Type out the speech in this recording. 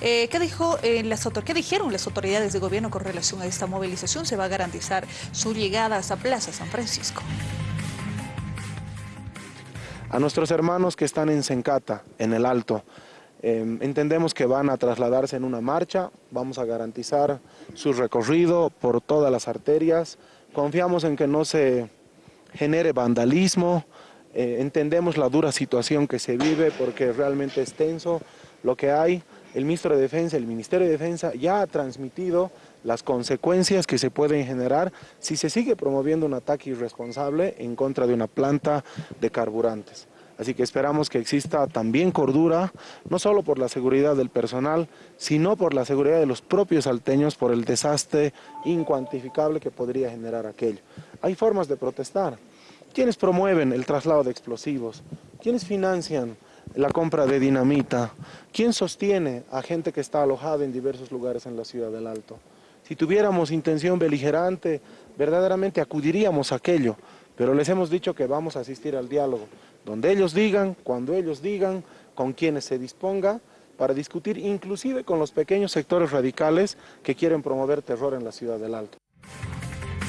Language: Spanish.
Eh, ¿qué, dijo, eh, las ¿Qué dijeron las autoridades de gobierno con relación a esta movilización? ¿Se va a garantizar su llegada a Plaza San Francisco? A nuestros hermanos que están en Sencata, en el Alto, em, entendemos que van a trasladarse en una marcha, vamos a garantizar su recorrido por todas las arterias, confiamos en que no se genere vandalismo, eh, entendemos la dura situación que se vive porque realmente es tenso lo que hay. El ministro de Defensa, el Ministerio de Defensa ya ha transmitido las consecuencias que se pueden generar si se sigue promoviendo un ataque irresponsable en contra de una planta de carburantes. Así que esperamos que exista también cordura, no solo por la seguridad del personal, sino por la seguridad de los propios salteños por el desastre incuantificable que podría generar aquello. Hay formas de protestar. ¿Quiénes promueven el traslado de explosivos? ¿Quiénes financian la compra de dinamita? ¿Quién sostiene a gente que está alojada en diversos lugares en la ciudad del Alto? Si tuviéramos intención beligerante, verdaderamente acudiríamos a aquello, pero les hemos dicho que vamos a asistir al diálogo, donde ellos digan, cuando ellos digan, con quienes se disponga, para discutir inclusive con los pequeños sectores radicales que quieren promover terror en la ciudad del Alto.